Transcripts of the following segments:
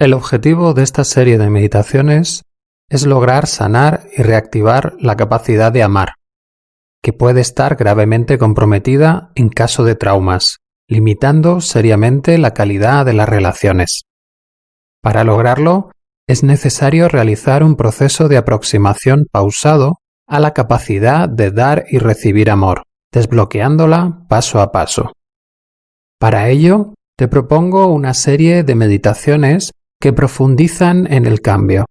El objetivo de esta serie de meditaciones es lograr sanar y reactivar la capacidad de amar, que puede estar gravemente comprometida en caso de traumas, limitando seriamente la calidad de las relaciones. Para lograrlo, es necesario realizar un proceso de aproximación pausado a la capacidad de dar y recibir amor, desbloqueándola paso a paso. Para ello, te propongo una serie de meditaciones que profundizan en el cambio,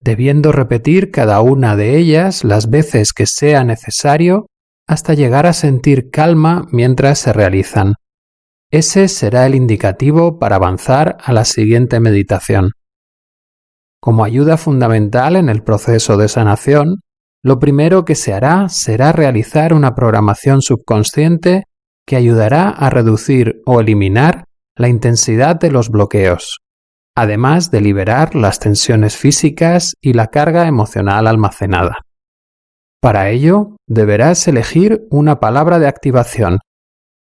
debiendo repetir cada una de ellas las veces que sea necesario hasta llegar a sentir calma mientras se realizan. Ese será el indicativo para avanzar a la siguiente meditación. Como ayuda fundamental en el proceso de sanación, lo primero que se hará será realizar una programación subconsciente que ayudará a reducir o eliminar la intensidad de los bloqueos, además de liberar las tensiones físicas y la carga emocional almacenada. Para ello, deberás elegir una palabra de activación,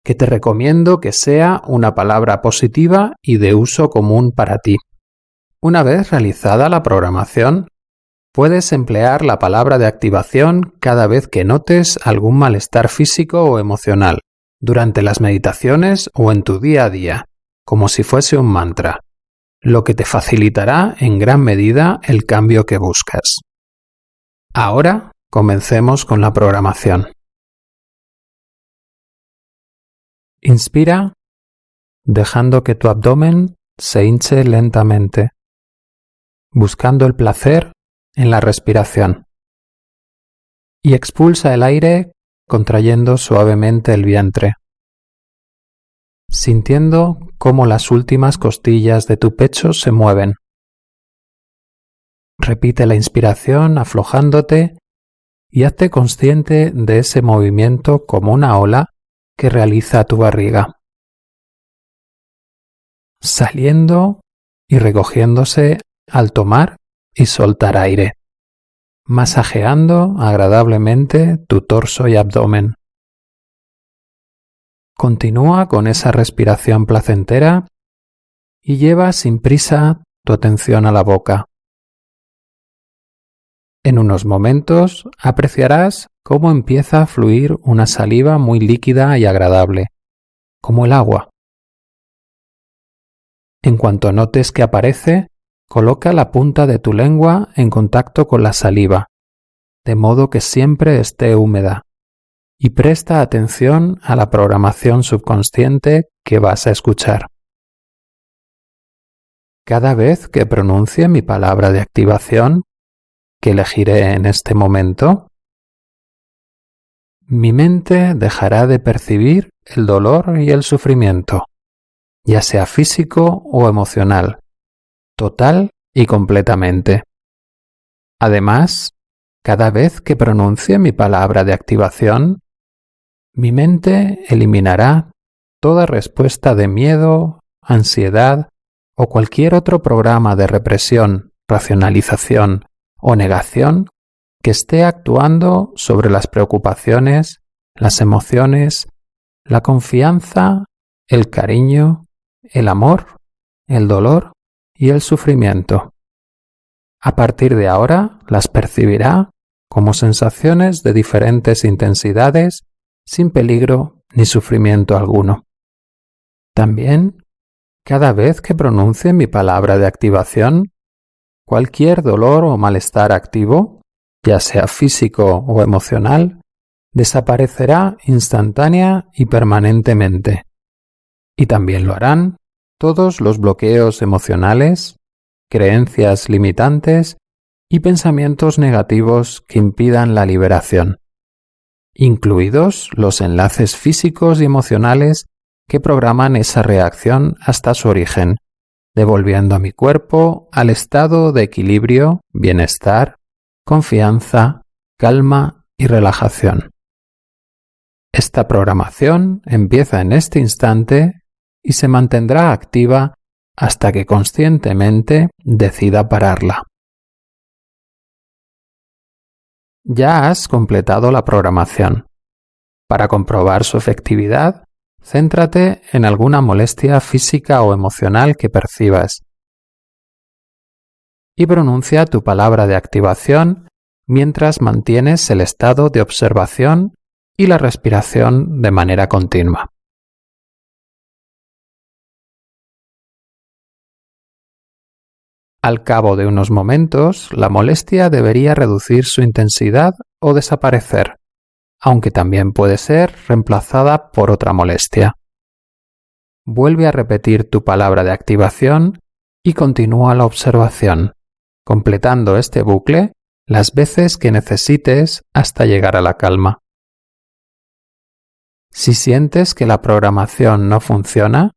que te recomiendo que sea una palabra positiva y de uso común para ti. Una vez realizada la programación, puedes emplear la palabra de activación cada vez que notes algún malestar físico o emocional, durante las meditaciones o en tu día a día, como si fuese un mantra lo que te facilitará en gran medida el cambio que buscas. Ahora comencemos con la programación. Inspira dejando que tu abdomen se hinche lentamente, buscando el placer en la respiración. Y expulsa el aire contrayendo suavemente el vientre sintiendo cómo las últimas costillas de tu pecho se mueven. Repite la inspiración aflojándote y hazte consciente de ese movimiento como una ola que realiza tu barriga, saliendo y recogiéndose al tomar y soltar aire, masajeando agradablemente tu torso y abdomen. Continúa con esa respiración placentera y lleva sin prisa tu atención a la boca. En unos momentos apreciarás cómo empieza a fluir una saliva muy líquida y agradable, como el agua. En cuanto notes que aparece, coloca la punta de tu lengua en contacto con la saliva, de modo que siempre esté húmeda y presta atención a la programación subconsciente que vas a escuchar. Cada vez que pronuncie mi palabra de activación, que elegiré en este momento, mi mente dejará de percibir el dolor y el sufrimiento, ya sea físico o emocional, total y completamente. Además, cada vez que pronuncie mi palabra de activación, mi mente eliminará toda respuesta de miedo, ansiedad o cualquier otro programa de represión, racionalización o negación que esté actuando sobre las preocupaciones, las emociones, la confianza, el cariño, el amor, el dolor y el sufrimiento. A partir de ahora las percibirá como sensaciones de diferentes intensidades sin peligro ni sufrimiento alguno. También, cada vez que pronuncie mi palabra de activación, cualquier dolor o malestar activo, ya sea físico o emocional, desaparecerá instantánea y permanentemente. Y también lo harán todos los bloqueos emocionales, creencias limitantes y pensamientos negativos que impidan la liberación incluidos los enlaces físicos y emocionales que programan esa reacción hasta su origen, devolviendo a mi cuerpo al estado de equilibrio, bienestar, confianza, calma y relajación. Esta programación empieza en este instante y se mantendrá activa hasta que conscientemente decida pararla. Ya has completado la programación. Para comprobar su efectividad, céntrate en alguna molestia física o emocional que percibas y pronuncia tu palabra de activación mientras mantienes el estado de observación y la respiración de manera continua. Al cabo de unos momentos, la molestia debería reducir su intensidad o desaparecer, aunque también puede ser reemplazada por otra molestia. Vuelve a repetir tu palabra de activación y continúa la observación, completando este bucle las veces que necesites hasta llegar a la calma. Si sientes que la programación no funciona,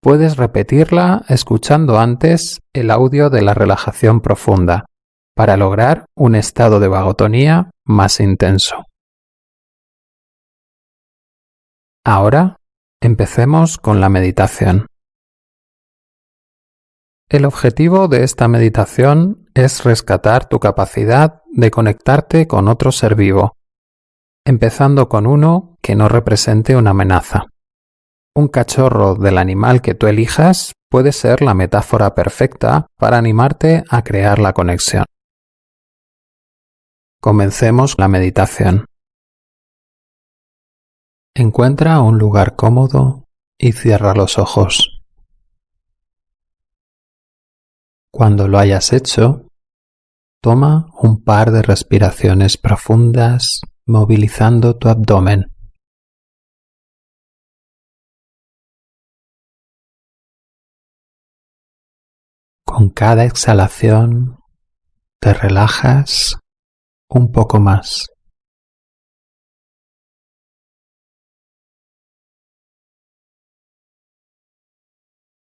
puedes repetirla escuchando antes el audio de la relajación profunda para lograr un estado de vagotonía más intenso. Ahora empecemos con la meditación. El objetivo de esta meditación es rescatar tu capacidad de conectarte con otro ser vivo, empezando con uno que no represente una amenaza. Un cachorro del animal que tú elijas puede ser la metáfora perfecta para animarte a crear la conexión. Comencemos la meditación. Encuentra un lugar cómodo y cierra los ojos. Cuando lo hayas hecho, toma un par de respiraciones profundas movilizando tu abdomen. Con cada exhalación te relajas un poco más.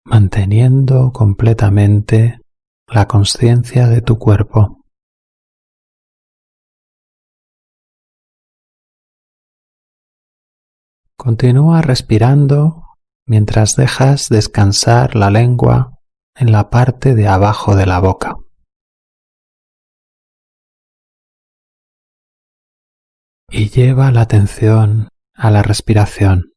manteniendo completamente la conciencia de tu cuerpo. Continúa respirando mientras dejas descansar la lengua en la parte de abajo de la boca. Y lleva la atención a la respiración.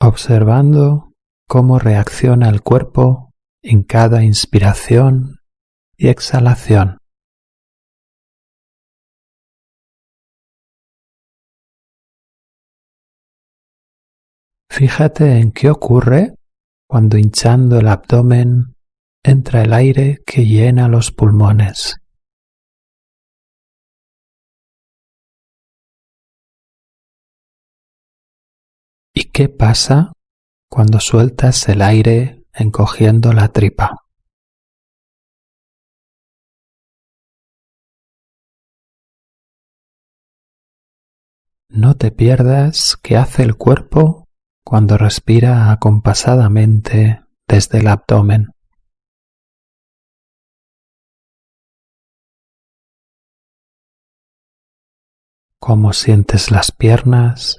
observando cómo reacciona el cuerpo en cada inspiración y exhalación. Fíjate en qué ocurre cuando hinchando el abdomen entra el aire que llena los pulmones. ¿Y qué pasa cuando sueltas el aire encogiendo la tripa? No te pierdas qué hace el cuerpo cuando respira acompasadamente desde el abdomen. Cómo sientes las piernas,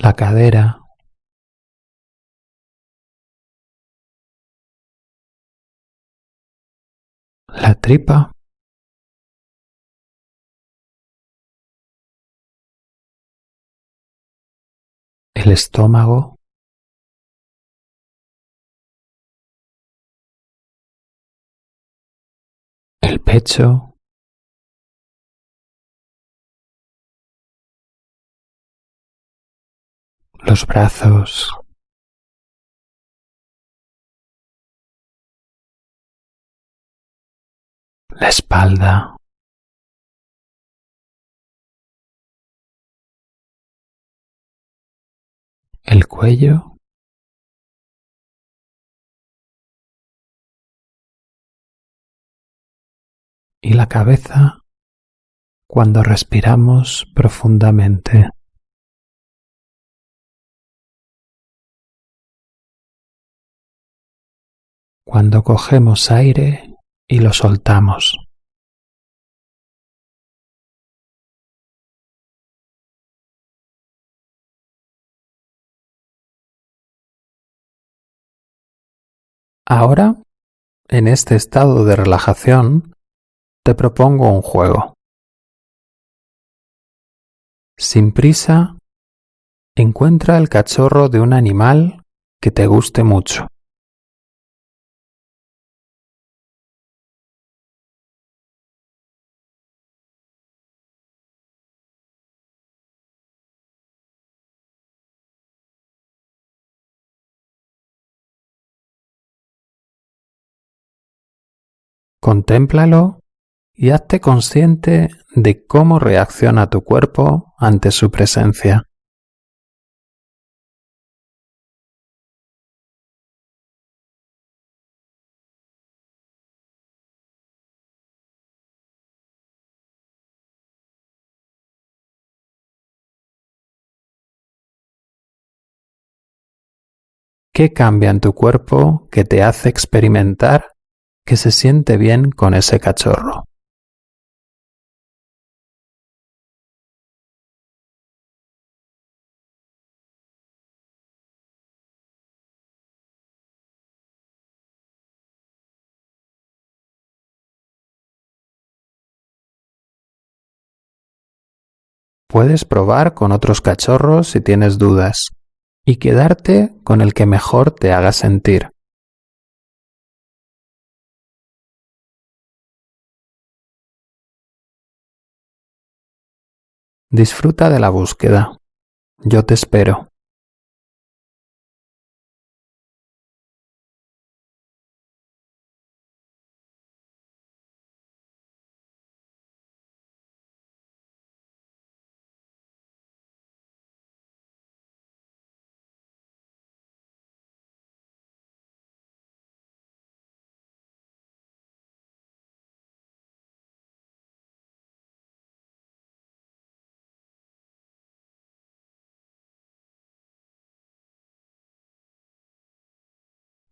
la cadera, la tripa, el estómago, el pecho, los brazos, la espalda, el cuello, y la cabeza cuando respiramos profundamente. cuando cogemos aire y lo soltamos. Ahora, en este estado de relajación, te propongo un juego. Sin prisa, encuentra el cachorro de un animal que te guste mucho. Contémplalo y hazte consciente de cómo reacciona tu cuerpo ante su presencia. ¿Qué cambia en tu cuerpo que te hace experimentar que se siente bien con ese cachorro. Puedes probar con otros cachorros si tienes dudas y quedarte con el que mejor te haga sentir. Disfruta de la búsqueda. Yo te espero.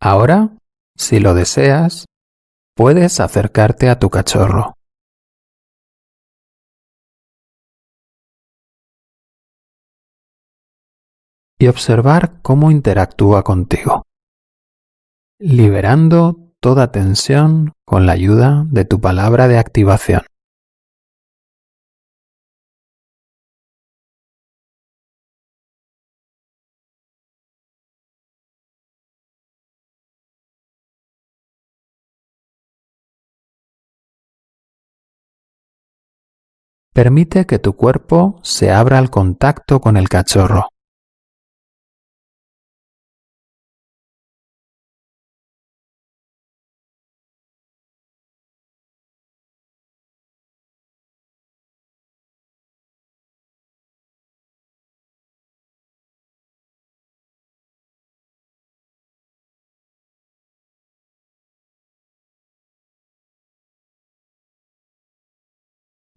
Ahora, si lo deseas, puedes acercarte a tu cachorro. Y observar cómo interactúa contigo, liberando toda tensión con la ayuda de tu palabra de activación. Permite que tu cuerpo se abra al contacto con el cachorro.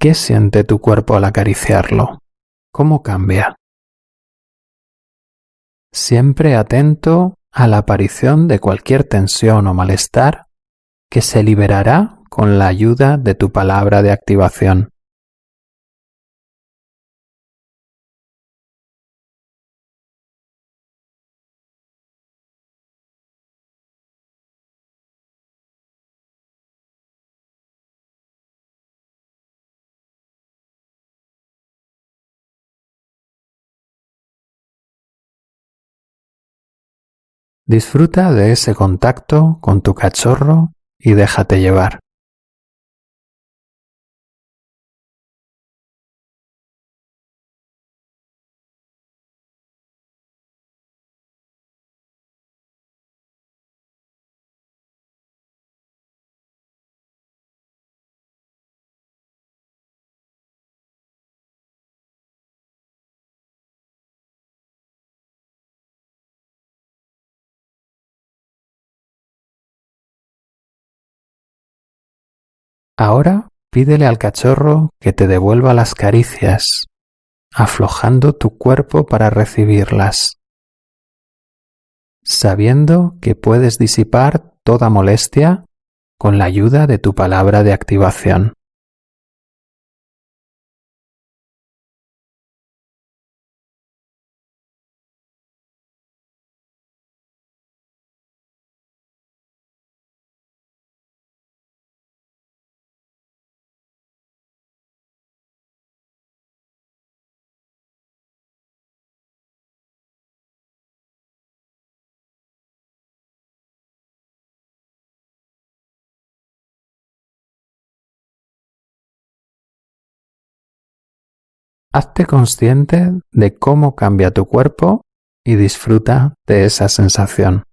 ¿Qué siente tu cuerpo al acariciarlo? ¿Cómo cambia? Siempre atento a la aparición de cualquier tensión o malestar que se liberará con la ayuda de tu palabra de activación. Disfruta de ese contacto con tu cachorro y déjate llevar. Ahora pídele al cachorro que te devuelva las caricias, aflojando tu cuerpo para recibirlas, sabiendo que puedes disipar toda molestia con la ayuda de tu palabra de activación. Hazte consciente de cómo cambia tu cuerpo y disfruta de esa sensación.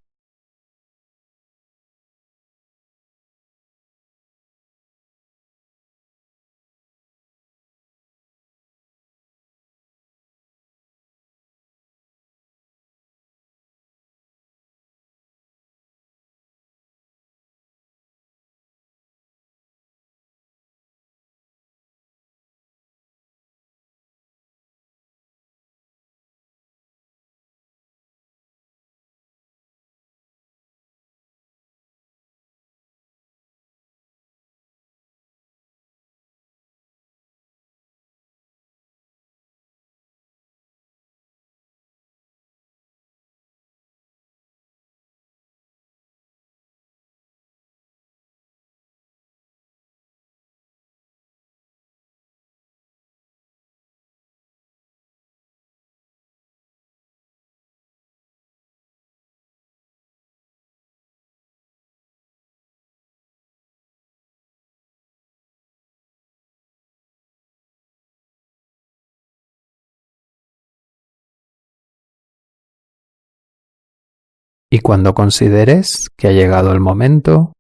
Y cuando consideres que ha llegado el momento,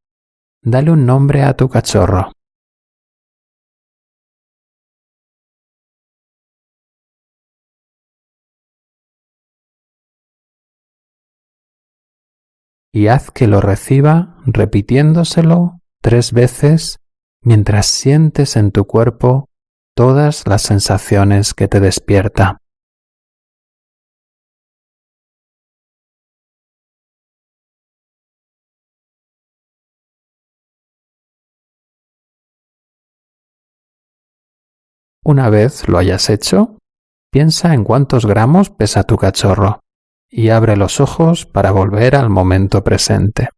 dale un nombre a tu cachorro. Y haz que lo reciba repitiéndoselo tres veces mientras sientes en tu cuerpo todas las sensaciones que te despierta. Una vez lo hayas hecho, piensa en cuántos gramos pesa tu cachorro y abre los ojos para volver al momento presente.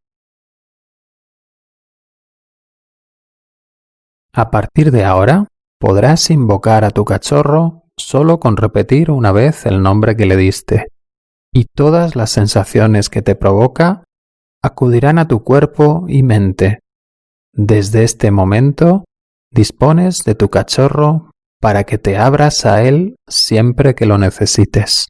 A partir de ahora, podrás invocar a tu cachorro solo con repetir una vez el nombre que le diste, y todas las sensaciones que te provoca acudirán a tu cuerpo y mente. Desde este momento, dispones de tu cachorro para que te abras a Él siempre que lo necesites.